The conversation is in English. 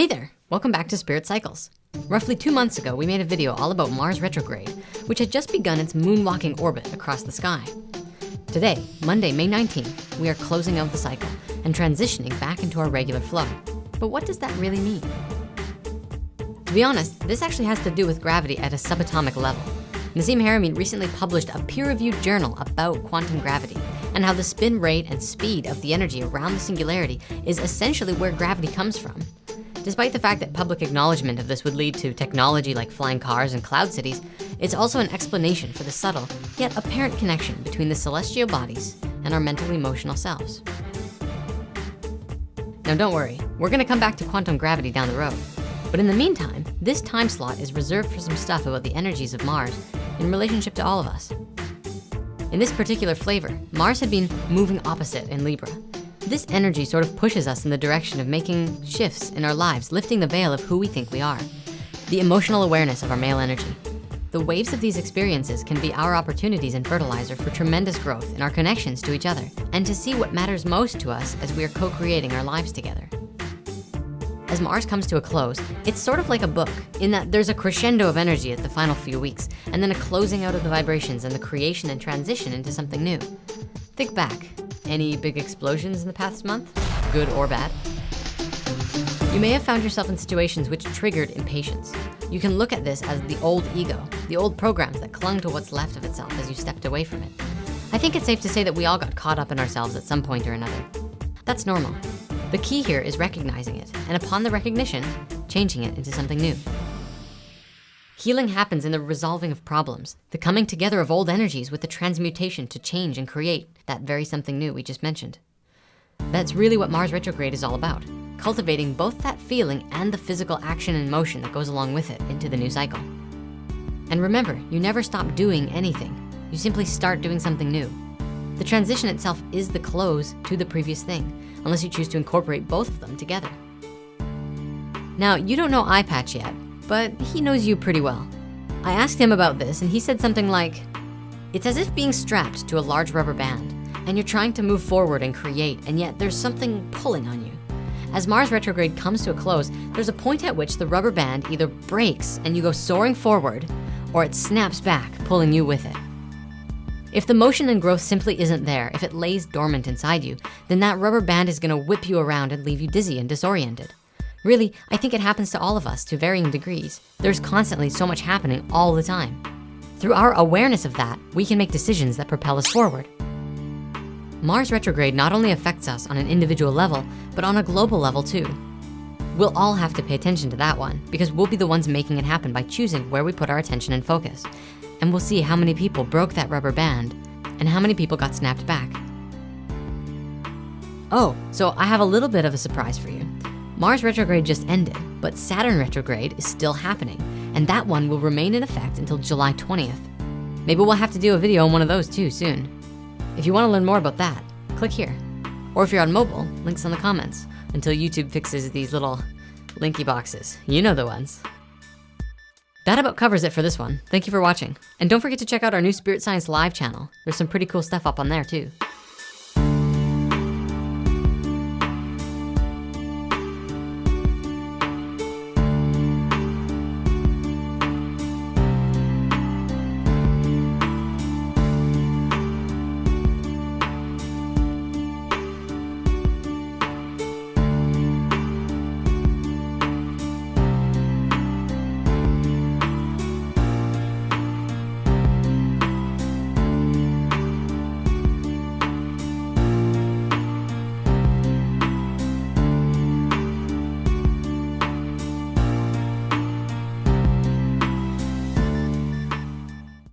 Hey there, welcome back to Spirit Cycles. Roughly two months ago, we made a video all about Mars retrograde, which had just begun its moonwalking orbit across the sky. Today, Monday, May 19th, we are closing out the cycle and transitioning back into our regular flow. But what does that really mean? To be honest, this actually has to do with gravity at a subatomic level. Nassim Haramein recently published a peer-reviewed journal about quantum gravity and how the spin rate and speed of the energy around the singularity is essentially where gravity comes from. Despite the fact that public acknowledgement of this would lead to technology like flying cars and cloud cities, it's also an explanation for the subtle, yet apparent connection between the celestial bodies and our mental emotional selves. Now don't worry, we're gonna come back to quantum gravity down the road. But in the meantime, this time slot is reserved for some stuff about the energies of Mars in relationship to all of us. In this particular flavor, Mars had been moving opposite in Libra. This energy sort of pushes us in the direction of making shifts in our lives, lifting the veil of who we think we are. The emotional awareness of our male energy. The waves of these experiences can be our opportunities and fertilizer for tremendous growth in our connections to each other and to see what matters most to us as we are co-creating our lives together. As Mars comes to a close, it's sort of like a book in that there's a crescendo of energy at the final few weeks and then a closing out of the vibrations and the creation and transition into something new. Think back, any big explosions in the past month, good or bad? You may have found yourself in situations which triggered impatience. You can look at this as the old ego, the old programs that clung to what's left of itself as you stepped away from it. I think it's safe to say that we all got caught up in ourselves at some point or another. That's normal. The key here is recognizing it, and upon the recognition, changing it into something new. Healing happens in the resolving of problems, the coming together of old energies with the transmutation to change and create that very something new we just mentioned. That's really what Mars retrograde is all about, cultivating both that feeling and the physical action and motion that goes along with it into the new cycle. And remember, you never stop doing anything. You simply start doing something new. The transition itself is the close to the previous thing, unless you choose to incorporate both of them together. Now, you don't know Eye Patch yet, but he knows you pretty well. I asked him about this and he said something like, it's as if being strapped to a large rubber band and you're trying to move forward and create, and yet there's something pulling on you. As Mars retrograde comes to a close, there's a point at which the rubber band either breaks and you go soaring forward, or it snaps back, pulling you with it. If the motion and growth simply isn't there, if it lays dormant inside you, then that rubber band is gonna whip you around and leave you dizzy and disoriented. Really, I think it happens to all of us to varying degrees. There's constantly so much happening all the time. Through our awareness of that, we can make decisions that propel us forward. Mars retrograde not only affects us on an individual level, but on a global level too. We'll all have to pay attention to that one because we'll be the ones making it happen by choosing where we put our attention and focus and we'll see how many people broke that rubber band and how many people got snapped back. Oh, so I have a little bit of a surprise for you. Mars retrograde just ended, but Saturn retrograde is still happening, and that one will remain in effect until July 20th. Maybe we'll have to do a video on one of those too soon. If you wanna learn more about that, click here. Or if you're on mobile, links in the comments until YouTube fixes these little linky boxes. You know the ones. That about covers it for this one. Thank you for watching. And don't forget to check out our new Spirit Science Live channel. There's some pretty cool stuff up on there too.